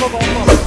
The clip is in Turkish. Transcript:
bomba bomba.